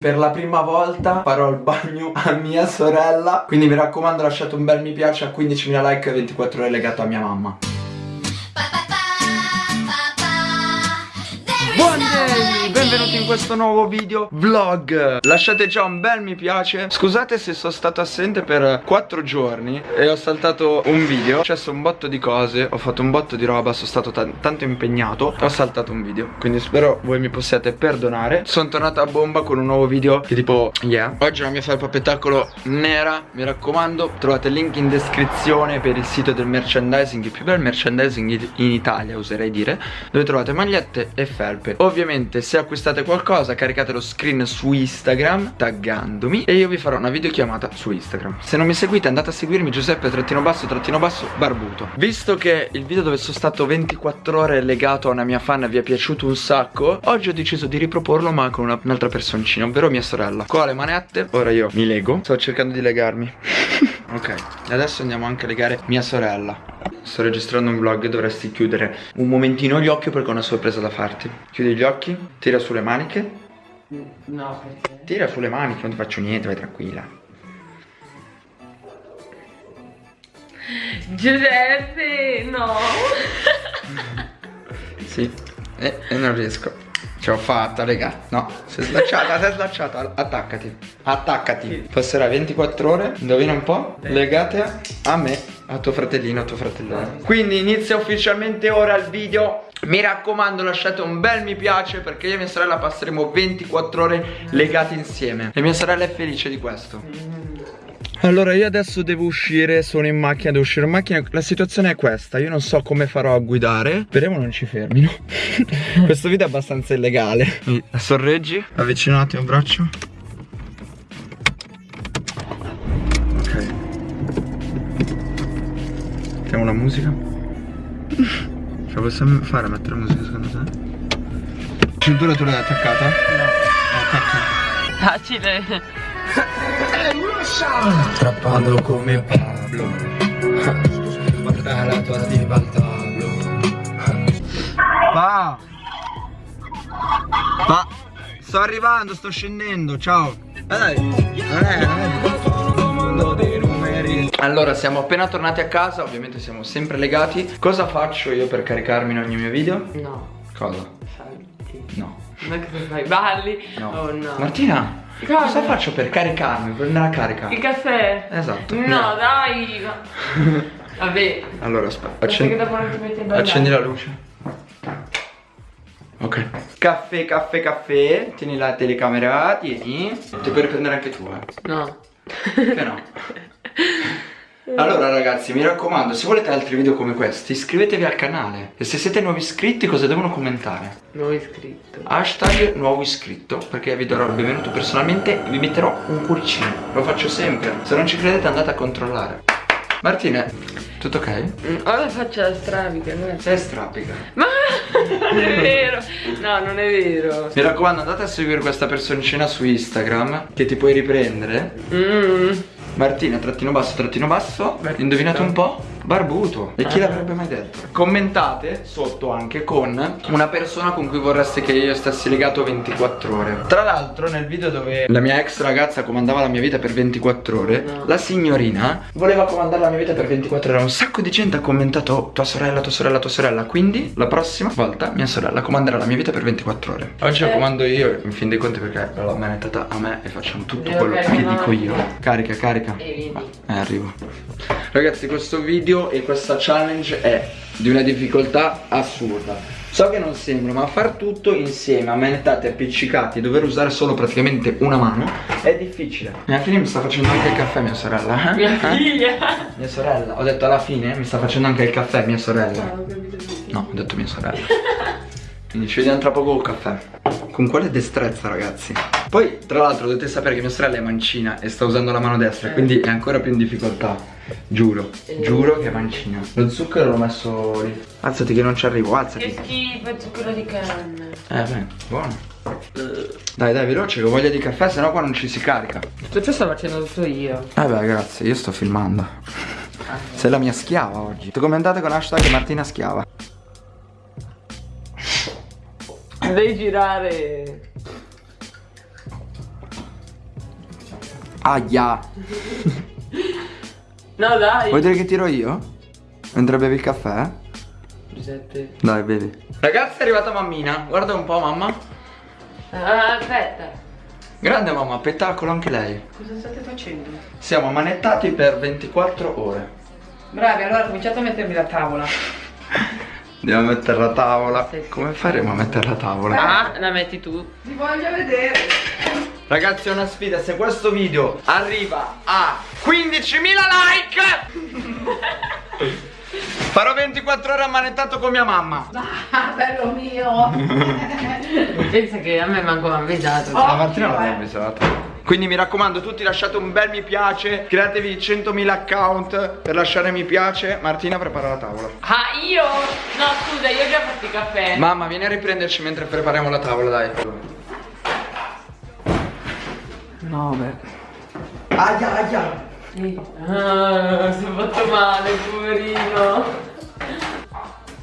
Per la prima volta farò il bagno a mia sorella. Quindi mi raccomando lasciate un bel mi piace a 15.000 like e 24 ore legato a mia mamma Buongiorno, benvenuti in questo nuovo video vlog. Lasciate già un bel mi piace. Scusate se sono stato assente per 4 giorni E ho saltato un video. È successo un botto di cose Ho fatto un botto di roba Sono stato tanto impegnato Ho saltato un video. Quindi spero voi mi possiate perdonare. Sono tornato a bomba con un nuovo video Che tipo, yeah. Oggi la mia felpa spettacolo nera Mi raccomando. Trovate il link in descrizione Per il sito del merchandising Il più bel merchandising in Italia Oserei dire Dove trovate magliette e felpe scarpe Ovviamente se acquistate qualcosa caricate lo screen su Instagram taggandomi E io vi farò una videochiamata su Instagram. Se non mi seguite andate a seguirmi Giuseppe trattino basso trattino basso barbuto. Visto che il video dove sono stato 24 ore legato a una mia fan vi è piaciuto un sacco Oggi ho deciso di riproporlo ma con un'altra personcina ovvero mia sorella. Qua le manette? Ora io mi lego. Sto cercando di legarmi. Ok, adesso andiamo anche a legare mia sorella Sto registrando un vlog e dovresti chiudere un momentino gli occhi perché ho una sorpresa da farti Chiudi gli occhi, tira sulle maniche No, perché? Tira sulle maniche, non ti faccio niente, vai tranquilla Giuseppe, no Sì, e, e non riesco Ce l'ho fatta, raga. No, sei slacciata, sei slacciata. Attaccati. Attaccati. Passerà 24 ore, indovina un po', legate a me, a tuo fratellino, a tuo fratellone. Quindi inizia ufficialmente ora il video. Mi raccomando lasciate un bel mi piace perché io e mia sorella passeremo 24 ore legate insieme. E mia sorella è felice di questo. Allora io adesso devo uscire, sono in macchina, devo uscire in macchina La situazione è questa, io non so come farò a guidare Speriamo non ci fermino Questo video è abbastanza illegale Sorreggi, avvicina un braccio Mettiamo la musica? Ce la possiamo fare a mettere la musica secondo te? Cintura tu l'hai attaccata? No. Attacca Facile. Strappato come Pablo. Guarda la tua diva al tavolo. Va Va Sto arrivando, sto scendendo, ciao. È, non è allora siamo appena tornati a casa Ovviamente siamo sempre legati Cosa faccio io per caricarmi in ogni mio video? No Cosa? Salti No Ma cosa fai? Balli? No Oh no Martina Cosa? Cosa faccio per caricarmi, per andare a carica? Il caffè? Esatto No, no. dai Vabbè Allora aspetta Accendi, accendi la luce Ok Caffè, caffè, caffè Tieni la telecamera, tieni Ti puoi riprendere anche tu eh No Che no Allora ragazzi mi raccomando se volete altri video come questi iscrivetevi al canale. E se siete nuovi iscritti cosa devono commentare? Nuovo iscritto. Hashtag nuovo iscritto Perché vi darò il benvenuto personalmente E vi metterò un cuoricino. Lo faccio sempre. Se non ci credete andate a controllare. Martina tutto ok? Mm, faccio la strabica Sei strabica Ma non è vero. No non è vero. Mi raccomando andate a seguire questa personcina su Instagram Che ti puoi riprendere. Mmm Martina, trattino basso, trattino basso Barbuto. Indovinate un po'? Barbuto. E chi l'avrebbe mai detto? Commentate sotto anche con una persona con cui vorreste che io stessi legato 24 ore. Tra l'altro nel video dove la mia ex ragazza comandava la mia vita per 24 ore no. La signorina voleva comandare la mia vita per 24 ore. Un sacco di gente ha commentato oh, tua sorella, tua sorella, tua sorella Quindi la prossima volta mia sorella comanderà la mia vita per 24 ore. Oggi eh. la comando io in fin dei conti perché l'ho manettata a me e facciamo tutto quello che dico io. Carica, carica. Carica? Eh, arrivo. Ragazzi questo video e questa challenge è di una difficoltà assurda. So che non sembra ma far tutto insieme ammanettati, appiccicati dover usare solo praticamente una mano è difficile. Mia figlia mi sta facendo anche il caffè mia sorella eh? Mia eh? figlia? Mia sorella. Ho detto alla fine mi sta facendo anche il caffè mia sorella. No ho detto mia sorella. Quindi ci vediamo tra poco col caffè Con quale destrezza ragazzi? Poi tra l'altro dovete sapere che mia sorella è mancina e sta usando la mano destra eh. Quindi è ancora più in difficoltà. Giuro, eh. giuro che è mancina. Lo zucchero l'ho messo lì. Alzati che non ci arrivo, alzati. Che schifo, zucchero di canna. Eh beh, buono. Dai dai veloce che ho voglia di caffè Sennò qua non ci si carica. Tutto ciò sto facendo tutto io. Eh beh grazie, io sto filmando. Ah. Sei la mia schiava oggi. Commentate con hashtag Martina Schiava Devi girare Aia. No, dai. Vuoi dire che tiro io? Mentre bevi il caffè? Giuseppe. Dai, bevi. Ragazzi, è arrivata mammina. Guarda un po', mamma. Ah, aspetta. Grande mamma, spettacolo anche lei. Cosa state facendo? Siamo manettati per 24 ore. Bravi, allora cominciate a mettermi la tavola. Andiamo a mettere la tavola. Sì, sì. Come faremo a mettere la tavola? Ah, la metti tu. Ti voglio vedere. Ragazzi è una sfida, se questo video arriva a 15.000 like Farò 24 ore ammanettato con mia mamma Ah, bello mio. Pensa che a me manco mi ha avvisato. Oh. La Occhio, l'abbiamo eh. avvisata quindi mi raccomando tutti lasciate un bel mi piace Createvi 100.000 account per lasciare mi piace Martina prepara la tavola Ah, io? No, scusa, io ho già fatto il caffè. Mamma vieni a riprenderci mentre prepariamo la tavola dai No, beh. Aia aia Sì. Ah, si è fatto male, poverino.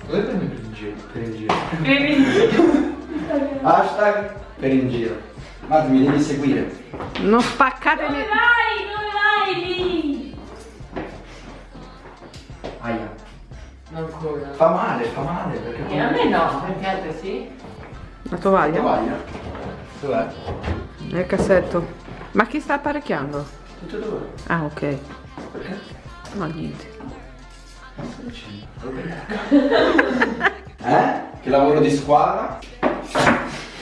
Dove prendi per in giro? Per in giro Poverino. Hashtag per in giro Guarda mi devi seguire Non spaccatemi. Dove vai? Dove vai lì? Aia Ancora. Fa male, fa male perché E a me no, perché a te sì? La tovaglia? Tovaglia? Dov'è? Nel cassetto. Ma chi sta apparecchiando? Tutto dove? Ah, ok. Perché? No, niente. Eh? Che lavoro di squadra?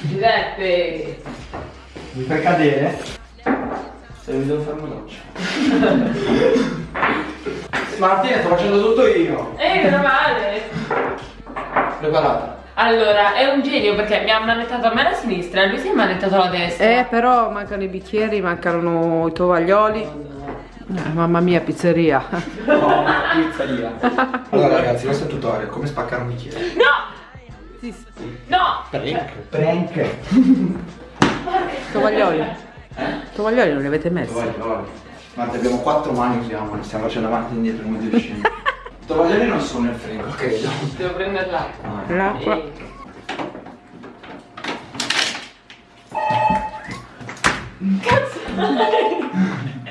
Giuseppe. Mi fai cadere? Se mi devo fare una doccia. Martina, sto facendo tutto io. Eh, meno male. Preparata. Allora, è un genio perché mi ha manettato a me la sinistra e lui si è manettato la destra. Eh, però mancano i bicchieri, mancano i tovaglioli. Eh, mamma mia, pizzeria. No, pizzeria. Allora ragazzi, questo è il tutorial, come spaccare un bicchiere. No! No! Prank. Prank. Tovaglioli. Tovaglioli non li avete messi? Tovaglioli. Guarda, abbiamo quattro mani usiamo, ne stiamo facendo avanti e indietro come due scemi. Tovaglioli non sono nel frigo, credo. Devo prendere l'acqua. No. L'acqua.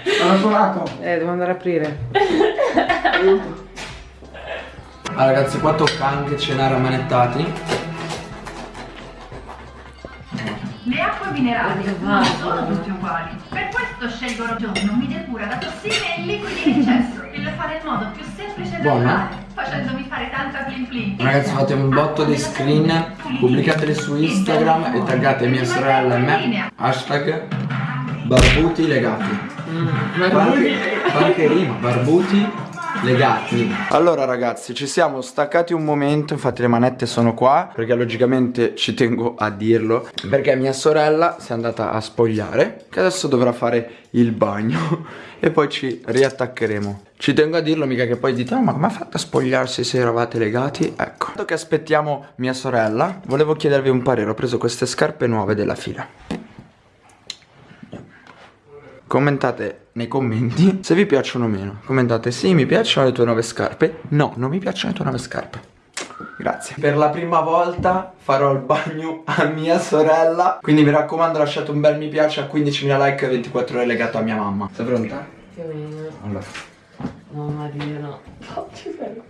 Eh, Sono suonato. Eh, devo andare a aprire. Ah ragazzi, qua tocca anche cenare ammanettati. Minerali Che non sono tutte uguali. Per questo scelgo Rogione, mi depura da tossine e liquidi in eccesso e lo fa nel modo più semplice e Buono? naturale, facendomi fare tanta plin plin. Ragazzi fate un botto di screen, pubblicateli su Instagram e taggate mia sorella e me. Hashtag barbuti legati. Anche rima, barbuti legati. Allora ragazzi ci siamo staccati un momento, infatti le manette sono qua perché logicamente ci tengo a dirlo perché mia sorella si è andata a spogliare che adesso dovrà fare il bagno e poi ci riattaccheremo. Ci tengo a dirlo mica che poi dite "Oh, ma come ha fatto a spogliarsi se eravate legati? Ecco. Dato che aspettiamo mia sorella, volevo chiedervi un parere, ho preso queste scarpe nuove della fila. Commentate nei commenti se vi piacciono o meno. Commentate sì, mi piacciono le tue nuove scarpe. No, non mi piacciono le tue nuove scarpe. Grazie. Per la prima volta farò il bagno a mia sorella. Quindi mi raccomando lasciate un bel mi piace a 15.000 like e 24 ore legato a mia mamma. Sei pronta? Più o meno. Allora. No, Maria, no. Oddio,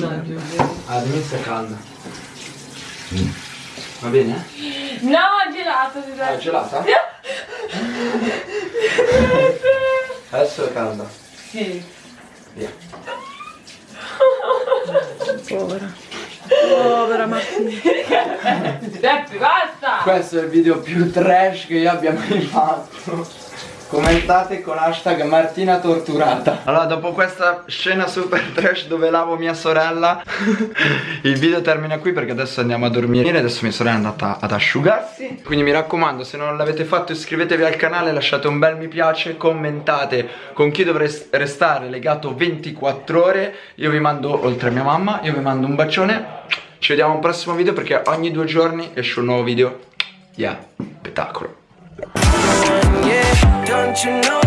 no, Giuseppe. Ah, l'inizio è calda. Va bene? No, gelato, Ah, Giuseppe. gelata? Adesso è calda. Sì. Via. Povera. Povera Martina. Giuseppe, basta! Questo è il video più trash che io abbia mai fatto. Commentate con hashtag Martina torturata. Allora dopo questa scena super trash dove lavo mia sorella Il video termina qui perché adesso andiamo a dormire. Adesso mia sorella è andata ad asciugarsi. Quindi mi raccomando se non l'avete fatto iscrivetevi al canale Lasciate un bel mi piace Commentate con chi dovrei restare legato 24 ore. Io vi mando oltre a mia mamma Io vi mando un bacione. Ci vediamo a un prossimo video perché ogni due giorni esce un nuovo video. Yeah, spettacolo you know,